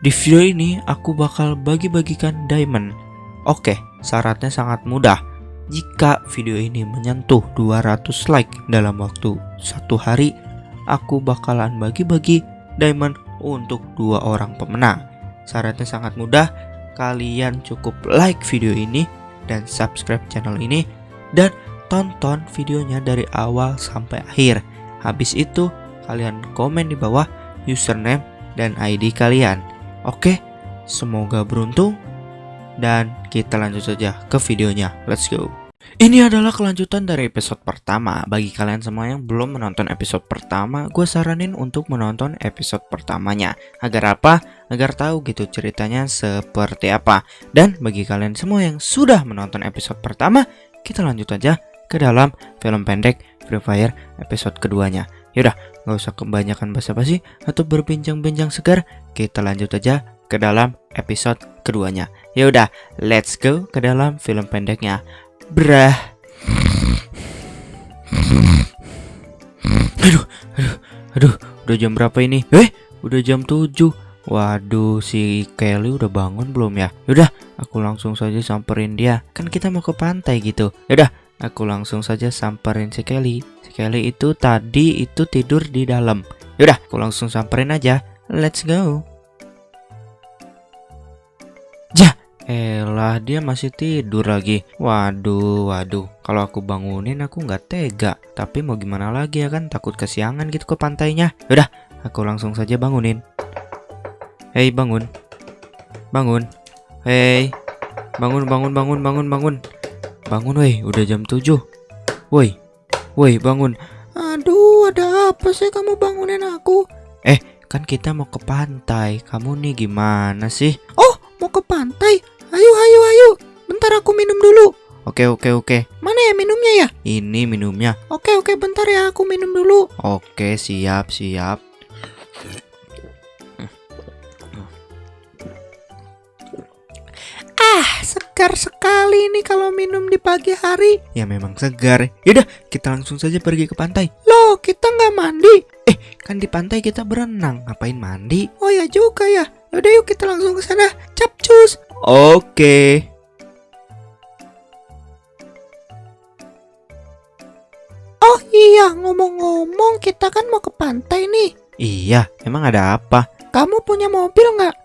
Di video ini aku bakal bagi-bagikan diamond. Oke, syaratnya sangat mudah. Jika video ini menyentuh 200 like dalam waktu satu hari, aku bakalan bagi-bagi diamond untuk dua orang pemenang. Syaratnya sangat mudah, kalian cukup like video ini dan subscribe channel ini dan tonton videonya dari awal sampai akhir. Habis itu, kalian komen di bawah username dan ID kalian. Oke, semoga beruntung dan kita lanjut saja ke videonya. Let's go. Ini adalah kelanjutan dari episode pertama. Bagi kalian semua yang belum menonton episode pertama, gue saranin untuk menonton episode pertamanya. Agar apa? Agar tahu gitu ceritanya seperti apa. Dan bagi kalian semua yang sudah menonton episode pertama, kita lanjut aja ke dalam film pendek Free Fire episode keduanya. Yaudah, gak usah kebanyakan basa-basi atau berbincang-bincang segar. Kita lanjut aja ke dalam episode keduanya. Yaudah, let's go ke dalam film pendeknya. Brah. Aduh, aduh, aduh, udah jam berapa ini? Eh, udah jam 7. Waduh, si Kelly udah bangun belum ya? Yaudah, aku langsung saja samperin dia. Kan kita mau ke pantai gitu. Yaudah, aku langsung saja samperin si Kelly. Si Kelly itu tadi itu tidur di dalam. Yaudah, aku langsung samperin aja. Let's go. Jah, Elah dia masih tidur lagi. Waduh waduh. Kalau aku bangunin aku nggak tega. Tapi mau gimana lagi ya kan? Takut kesiangan gitu ke pantainya. Yaudah aku langsung saja bangunin. Hei bangun. Bangun. Hei. Bangun bangun bangun bangun bangun Bangun woi udah jam 7 Woi Woi bangun Aduh ada apa sih kamu bangunin aku Eh kan kita mau ke pantai Kamu nih gimana sih Oh mau ke pantai Ayo, ayo, ayo. Bentar aku minum dulu. Oke, oke, oke. Mana ya minumnya ya? Ini minumnya. Oke, oke, bentar ya aku minum dulu. Oke, siap, siap. Ah, segar sekali nih kalau minum di pagi hari. Ya memang segar. Yaudah, kita langsung saja pergi ke pantai. Loh, kita nggak mandi. Eh, kan di pantai kita berenang. Ngapain mandi? Oh ya juga ya. Yaudah yuk kita langsung ke sana. Capcus. Oke. Oh iya, ngomong-ngomong kita kan mau ke pantai nih. Iya, emang ada apa? Kamu punya mobil nggak?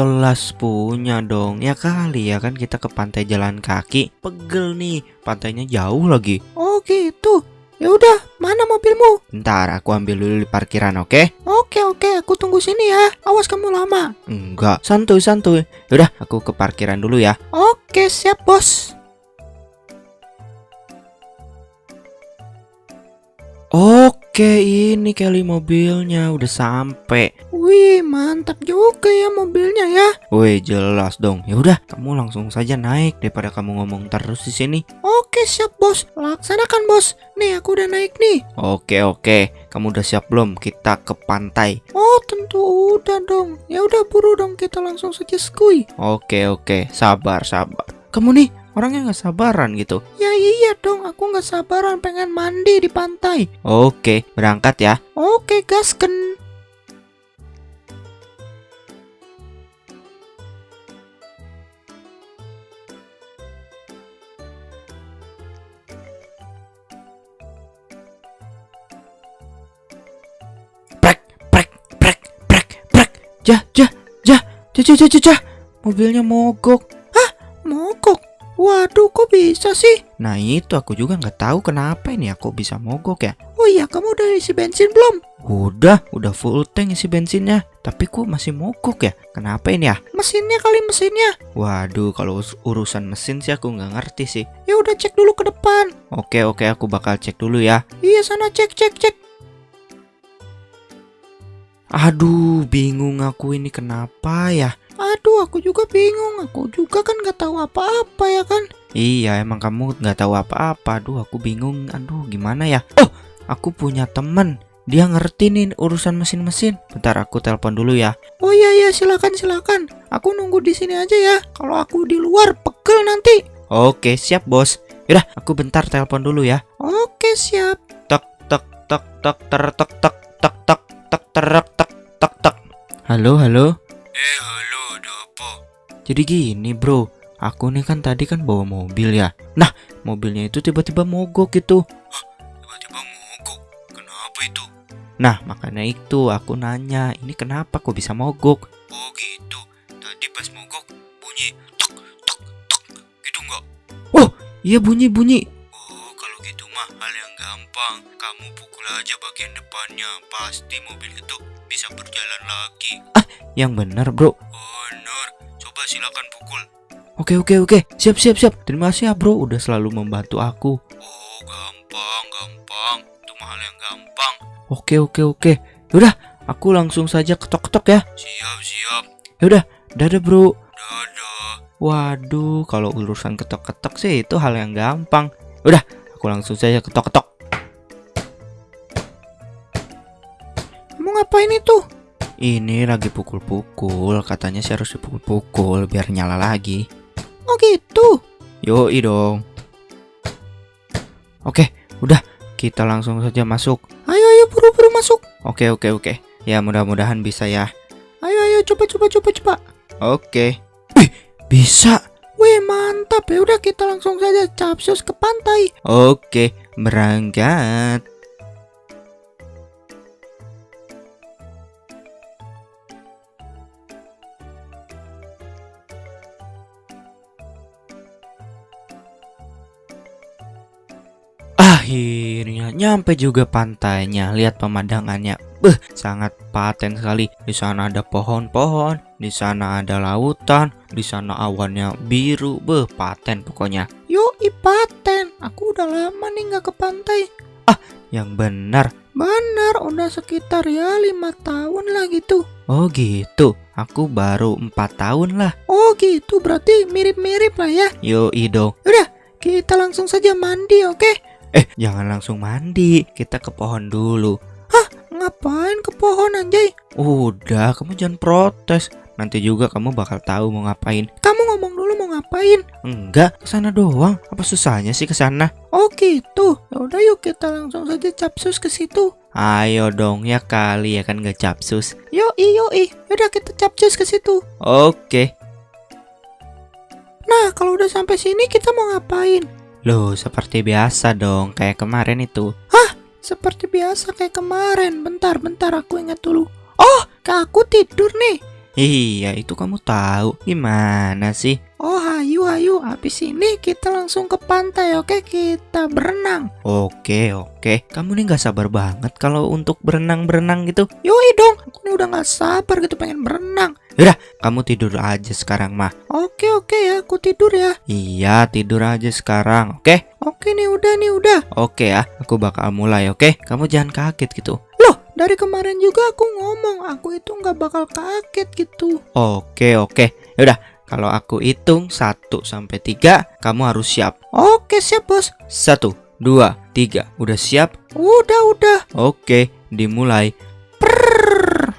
Telas punya dong. Ya kali ya kan kita ke pantai jalan kaki. Pegel nih, pantainya jauh lagi. Oh gitu. Ya udah, mana mobilmu? Ntar aku ambil dulu di parkiran, oke? Oke oke, aku tunggu sini ya. Awas kamu lama. Enggak, santuy santuy. Udah, aku ke parkiran dulu ya. Oke, siap bos. Oke, ini kali mobilnya udah sampai. Wih, mantap juga ya mobilnya ya. Wih, jelas dong. Ya udah, kamu langsung saja naik daripada kamu ngomong terus di sini. Oke, siap bos. Laksanakan bos. Nih, aku udah naik nih. Oke, oke. Kamu udah siap belum? Kita ke pantai. Oh, tentu udah dong. Ya udah buru dong kita langsung saja skui. Oke, oke. Sabar, sabar. Kamu nih orangnya nggak sabaran gitu. Ya iya dong, aku nggak sabaran pengen mandi di pantai. Oke, berangkat ya. Oke, gasken. Jah, jah, jah, jah, jah, jah, jah. Mobilnya mogok. Waduh, kok bisa sih? Nah itu aku juga nggak tahu kenapa ini aku bisa mogok ya. Oh iya, kamu udah isi bensin belum? Udah, udah full tank isi bensinnya. Tapi kok masih mogok ya? Kenapa ini ya? Mesinnya kali mesinnya. Waduh, kalau us- urusan mesin sih aku nggak ngerti sih. Ya udah cek dulu ke depan. Oke oke, aku bakal cek dulu ya. Iya sana cek cek cek. Aduh, bingung aku ini kenapa ya? Aduh, aku juga bingung. Aku juga kan nggak tahu apa-apa ya kan? Iya, emang kamu nggak tahu apa-apa. Aduh, aku bingung. Aduh, gimana ya? Oh, aku punya temen. Dia ngerti nih urusan mesin-mesin. Bentar, aku telepon dulu ya. Oh iya iya, silakan silakan. Aku nunggu di sini aja ya. Kalau aku di luar pegel nanti. Oke, siap bos. Yaudah, aku bentar telepon dulu ya. Oke, siap. Tek tek tek tek ter tek tek tek tek tek ter tek tek tek. Halo, halo. Eh? Jadi gini bro, aku nih kan tadi kan bawa mobil ya. Nah, mobilnya itu tiba-tiba mogok gitu. Tiba-tiba mogok. Kenapa itu? Nah, makanya itu aku nanya, ini kenapa kok bisa mogok? Oh gitu. Tadi pas mogok bunyi tok tok tok gitu nggak? Iya bunyi-bunyi. Oh kalau gitu mah hal yang gampang. Kamu pukul aja bagian depannya. Pasti mobil itu bisa berjalan lagi. Yang bener bro. Bener. Coba silakan pukul. Oke oke oke, siap siap siap. Terima kasih ya bro, udah selalu membantu aku. Oh gampang gampang. Itu mah hal yang gampang. Oke oke oke. Yaudah, aku langsung saja ketok-ketok ya. Siap siap. Yaudah, dadah bro. Dadah. Waduh, kalau urusan ketok-ketok sih itu hal yang gampang. Udah, aku langsung saja ketok-ketok. Kamu ngapain itu? Ini lagi pukul-pukul, katanya sih harus dipukul-pukul biar nyala lagi. Oh gitu? Yoi dong. Oke, udah, kita langsung saja masuk. Ayo ayo buru-buru masuk. Oke oke oke. Ya mudah-mudahan bisa ya. Ayo ayo coba coba coba coba. Oke. Wih, bisa. Wih, mantap. Ya udah kita langsung saja capsus ke pantai. Oke, berangkat. Akhirnya nyampe juga pantainya. Lihat pemandangannya. Beh, sangat paten sekali. Di sana ada pohon-pohon, di sana ada lautan, di sana awannya biru. Beh, paten pokoknya. Yuk, paten. Aku udah lama nih nggak ke pantai. Ah, yang benar. Benar, udah sekitar ya lima tahun lah gitu. Oh gitu, aku baru empat tahun lah. Oh gitu, berarti mirip-mirip lah ya. Yo dong. Udah, kita langsung saja mandi, oke? Eh, jangan langsung mandi. Kita ke pohon dulu. Hah? Ngapain ke pohon anjay? Udah, kamu jangan protes. Nanti juga kamu bakal tahu mau ngapain. Kamu ngomong dulu mau ngapain? Enggak, ke sana doang. Apa susahnya sih ke sana? Oh gitu. Ya udah yuk kita langsung saja capsus ke situ. Ayo dong ya kali ya kan gak capsus. Yo yo Udah kita capcus ke situ. Oke. Nah, kalau udah sampai sini kita mau ngapain? Loh, seperti biasa dong, kayak kemarin itu. Hah? Seperti biasa kayak kemarin. Bentar, bentar aku ingat dulu. Oh, kak aku tidur nih. Iya, itu kamu tahu. Gimana sih? Oh, hayu, hayu. Habis ini kita langsung ke pantai, oke? Kita berenang. Oke, oke. Kamu nih nggak sabar banget kalau untuk berenang-berenang gitu. Yoi dong, aku nih udah nggak sabar gitu pengen berenang. Yaudah, kamu tidur aja sekarang mah. Oke, oke ya, aku tidur ya. Iya, tidur aja sekarang, oke? Oke nih, udah nih, udah. Oke ya, aku bakal mulai, oke? Kamu jangan kaget gitu. Loh, dari kemarin juga aku ngomong, aku itu nggak bakal kaget gitu. Oke, oke. Yaudah, kalau aku hitung 1 sampai 3, kamu harus siap. Oke, siap, Bos. 1 2 3. Udah siap? Udah, udah. Oke, dimulai. Prrrr.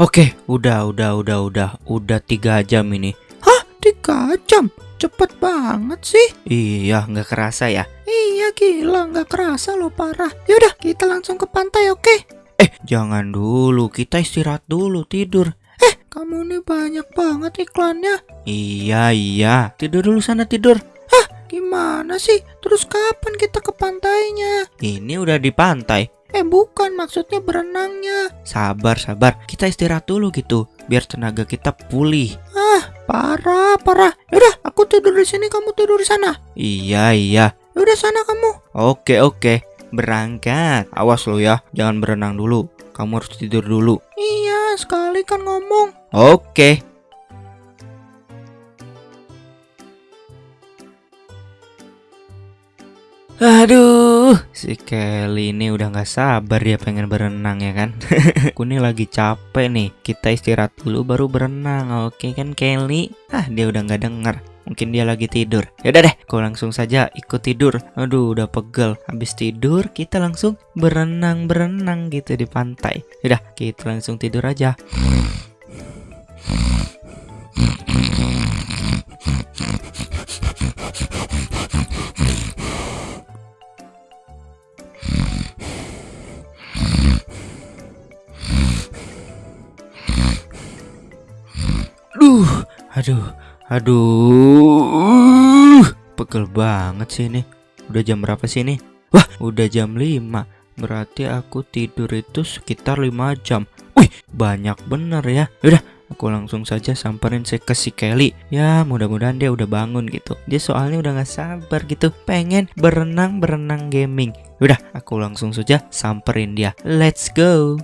Oke, udah, udah, udah, udah, udah tiga jam ini. Hah, tiga jam? Cepet banget sih. Iya, nggak kerasa ya. Iya, gila, nggak kerasa loh parah. Yaudah, kita langsung ke pantai, oke? Eh, jangan dulu, kita istirahat dulu, tidur. Eh, kamu nih banyak banget iklannya. Iya, iya. Tidur dulu sana, tidur. Hah, gimana sih? Terus kapan kita ke pantainya? Ini udah di pantai. Eh bukan maksudnya berenangnya. Sabar sabar. Kita istirahat dulu gitu Biar tenaga kita pulih. Ah parah parah. Yaudah aku tidur di sini kamu tidur di sana. Iya iya. Yaudah sana kamu. Oke oke. Berangkat. Awas lo ya Jangan berenang dulu. Kamu harus tidur dulu. Iya sekali kan ngomong. Oke Aduh, si Kelly ini udah nggak sabar dia pengen berenang ya kan? Aku nih lagi capek nih. Kita istirahat dulu baru berenang, oke kan Kelly? Ah dia udah nggak denger. Mungkin dia lagi tidur. Yaudah deh, kau langsung saja ikut tidur. Aduh, udah pegel. Habis tidur, kita langsung berenang-berenang gitu di pantai. Yaudah, kita langsung tidur aja. Aduh, aduh. Pegel banget sih ini. Udah jam berapa sih ini? Wah, udah jam 5. Berarti aku tidur itu sekitar 5 jam. Wih, banyak bener ya. Udah, aku langsung saja samperin saya ke si Kelly. Ya, mudah-mudahan dia udah bangun gitu. Dia soalnya udah gak sabar gitu, pengen berenang-berenang gaming. Udah, aku langsung saja samperin dia. Let's go.